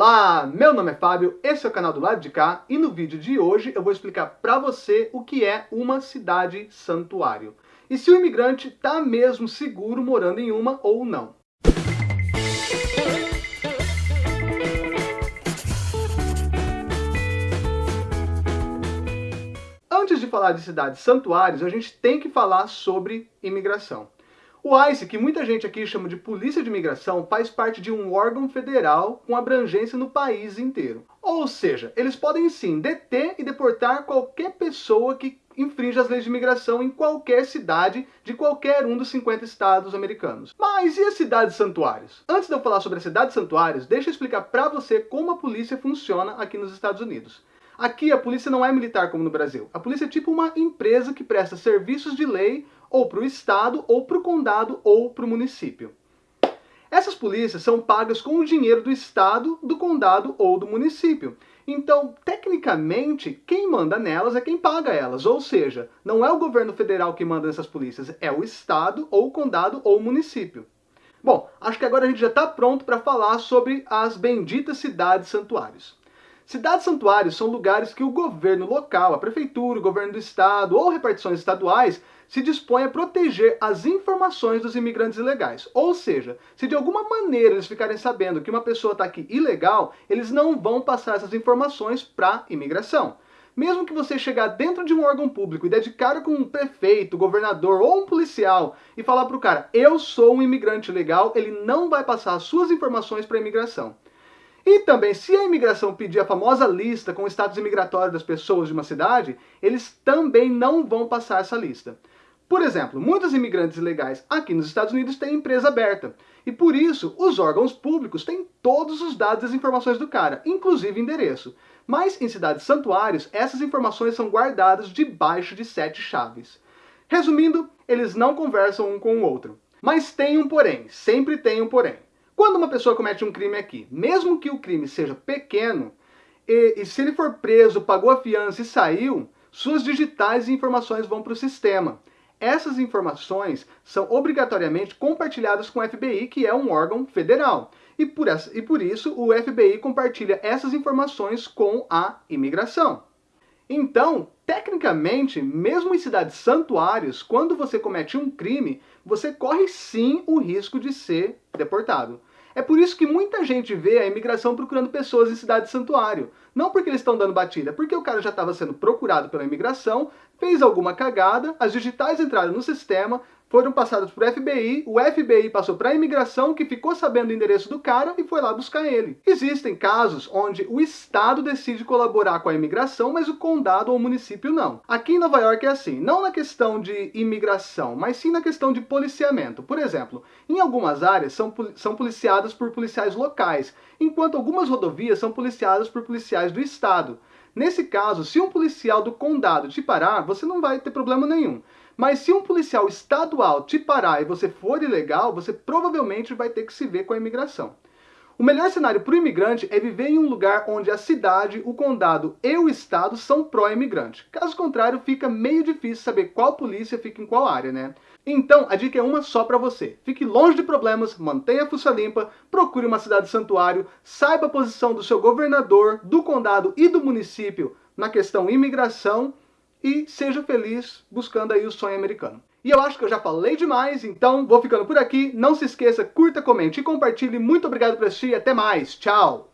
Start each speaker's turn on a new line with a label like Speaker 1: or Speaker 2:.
Speaker 1: Olá, meu nome é Fábio, esse é o canal do lado de cá e no vídeo de hoje eu vou explicar para você o que é uma cidade santuário e se o imigrante está mesmo seguro morando em uma ou não. Antes de falar de cidades santuários, a gente tem que falar sobre imigração. O ICE, que muita gente aqui chama de Polícia de Imigração, faz parte de um órgão federal com abrangência no país inteiro. Ou seja, eles podem sim deter e deportar qualquer pessoa que infringe as leis de imigração em qualquer cidade de qualquer um dos 50 estados americanos. Mas e as cidades santuários? Antes de eu falar sobre as cidades santuários, deixa eu explicar para você como a polícia funciona aqui nos Estados Unidos. Aqui a polícia não é militar como no Brasil. A polícia é tipo uma empresa que presta serviços de lei ou para o estado, ou para o condado, ou para o município. Essas polícias são pagas com o dinheiro do estado, do condado ou do município. Então, tecnicamente, quem manda nelas é quem paga elas, ou seja, não é o governo federal que manda nessas polícias, é o estado, ou o condado, ou o município. Bom, acho que agora a gente já está pronto para falar sobre as benditas cidades santuários. Cidades santuários são lugares que o governo local, a prefeitura, o governo do estado ou repartições estaduais se dispõe a proteger as informações dos imigrantes ilegais. Ou seja, se de alguma maneira eles ficarem sabendo que uma pessoa está aqui ilegal, eles não vão passar essas informações para a imigração. Mesmo que você chegar dentro de um órgão público e dedicar com um prefeito, governador ou um policial e falar para o cara, eu sou um imigrante legal, ele não vai passar as suas informações para a imigração. E também, se a imigração pedir a famosa lista com o status imigratório das pessoas de uma cidade, eles também não vão passar essa lista. Por exemplo, muitos imigrantes ilegais aqui nos Estados Unidos têm empresa aberta. E por isso, os órgãos públicos têm todos os dados e as informações do cara, inclusive endereço. Mas em cidades santuários, essas informações são guardadas debaixo de sete chaves. Resumindo, eles não conversam um com o outro. Mas tem um porém, sempre tem um porém. Quando uma pessoa comete um crime aqui, mesmo que o crime seja pequeno, e, e se ele for preso, pagou a fiança e saiu, suas digitais e informações vão para o sistema. Essas informações são obrigatoriamente compartilhadas com o FBI, que é um órgão federal. E por, essa, e por isso o FBI compartilha essas informações com a imigração. Então, tecnicamente, mesmo em cidades santuários, quando você comete um crime, você corre sim o risco de ser deportado. É por isso que muita gente vê a imigração procurando pessoas em cidade santuário. Não porque eles estão dando batida, porque o cara já estava sendo procurado pela imigração, fez alguma cagada, as digitais entraram no sistema, foram passados para o FBI, o FBI passou para a imigração, que ficou sabendo o endereço do cara e foi lá buscar ele. Existem casos onde o Estado decide colaborar com a imigração, mas o condado ou o município não. Aqui em Nova York é assim, não na questão de imigração, mas sim na questão de policiamento. Por exemplo, em algumas áreas são, são policiadas por policiais locais, enquanto algumas rodovias são policiadas por policiais do Estado. Nesse caso, se um policial do condado te parar, você não vai ter problema nenhum. Mas se um policial estadual te parar e você for ilegal, você provavelmente vai ter que se ver com a imigração. O melhor cenário para o imigrante é viver em um lugar onde a cidade, o condado e o estado são pró-imigrante. Caso contrário, fica meio difícil saber qual polícia fica em qual área, né? Então, a dica é uma só para você. Fique longe de problemas, mantenha a fuça limpa, procure uma cidade santuário, saiba a posição do seu governador, do condado e do município na questão imigração e seja feliz buscando aí o sonho americano. E eu acho que eu já falei demais, então vou ficando por aqui. Não se esqueça, curta, comente e compartilhe. Muito obrigado por assistir e até mais. Tchau!